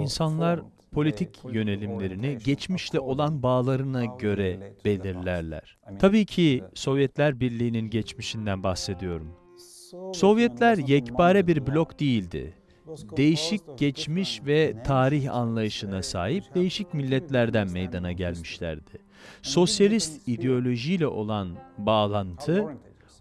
İnsanlar politik yönelimlerini geçmişte olan bağlarına göre belirlerler. Tabii ki Sovyetler Birliği'nin geçmişinden bahsediyorum. Sovyetler yekpare bir blok değildi. Değişik geçmiş ve tarih anlayışına sahip değişik milletlerden meydana gelmişlerdi. Sosyalist ideolojiyle olan bağlantı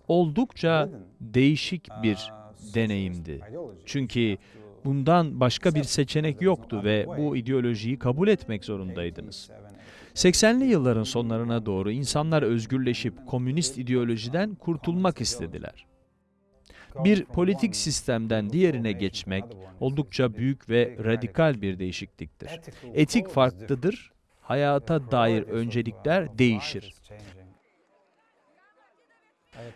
oldukça değişik bir deneyimdi. Çünkü bundan başka bir seçenek yoktu ve bu ideolojiyi kabul etmek zorundaydınız. 80'li yılların sonlarına doğru insanlar özgürleşip komünist ideolojiden kurtulmak istediler. Bir politik sistemden diğerine geçmek oldukça büyük ve radikal bir değişikliktir. Etik farklıdır, hayata dair öncelikler değişir.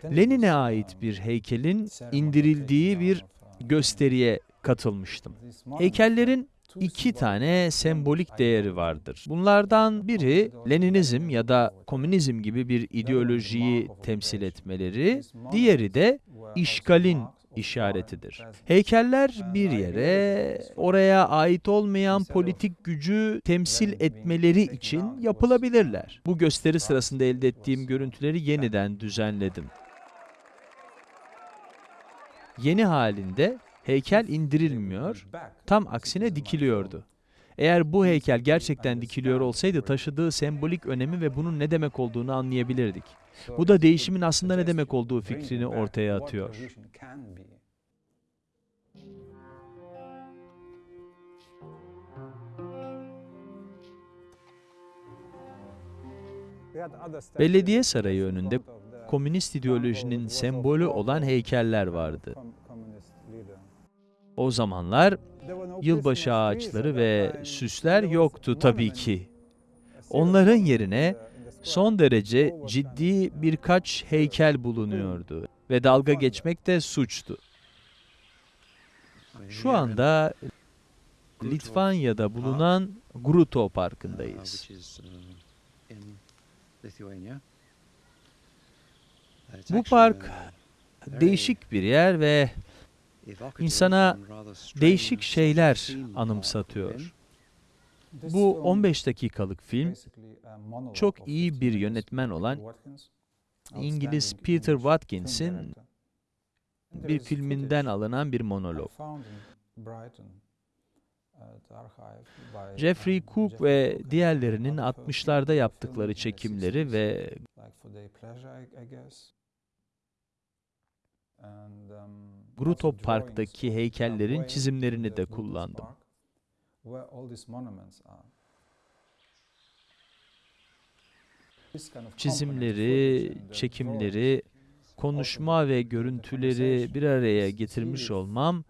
Lenin'e ait bir heykelin indirildiği bir gösteriye katılmıştım. Heykellerin iki tane sembolik değeri vardır. Bunlardan biri Leninizm ya da komünizm gibi bir ideolojiyi temsil etmeleri, diğeri de işgalin işaretidir. Heykeller bir yere, oraya ait olmayan politik gücü temsil etmeleri için yapılabilirler. Bu gösteri sırasında elde ettiğim görüntüleri yeniden düzenledim. Yeni halinde heykel indirilmiyor, tam aksine dikiliyordu. Eğer bu heykel gerçekten dikiliyor olsaydı taşıdığı sembolik önemi ve bunun ne demek olduğunu anlayabilirdik. Bu da değişimin aslında ne demek olduğu fikrini ortaya atıyor. Belediye sarayı önünde komünist ideolojinin sembolü olan heykeller vardı. O zamanlar yılbaşı ağaçları ve süsler yoktu tabii ki. Onların yerine son derece ciddi birkaç heykel bulunuyordu ve dalga geçmek de suçtu. Şu anda Litvanya'da bulunan Gruto Parkı'ndayız. Bu park değişik bir yer ve insana değişik şeyler anımsatıyor. Bu 15 dakikalık film çok iyi bir yönetmen olan İngiliz Peter Watkins'in bir filminden alınan bir monolog. Jeffrey Cook ve diğerlerinin 60'larda yaptıkları çekimleri ve Gruto Park'taki heykellerin çizimlerini de kullandım. Çizimleri, çekimleri, konuşma ve görüntüleri bir araya getirmiş olmam,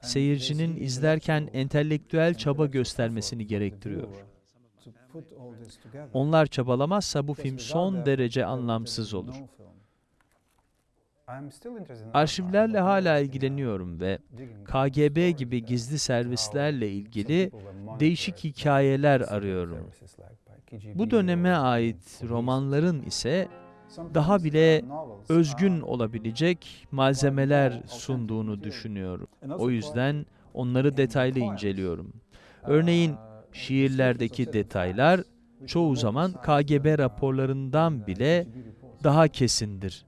seyircinin izlerken entelektüel çaba göstermesini gerektiriyor. Onlar çabalamazsa bu film son derece anlamsız olur. Arşivlerle hala ilgileniyorum ve KGB gibi gizli servislerle ilgili değişik hikayeler arıyorum. Bu döneme ait romanların ise daha bile özgün olabilecek malzemeler sunduğunu düşünüyorum. O yüzden onları detaylı inceliyorum. Örneğin şiirlerdeki detaylar çoğu zaman KGB raporlarından bile daha kesindir.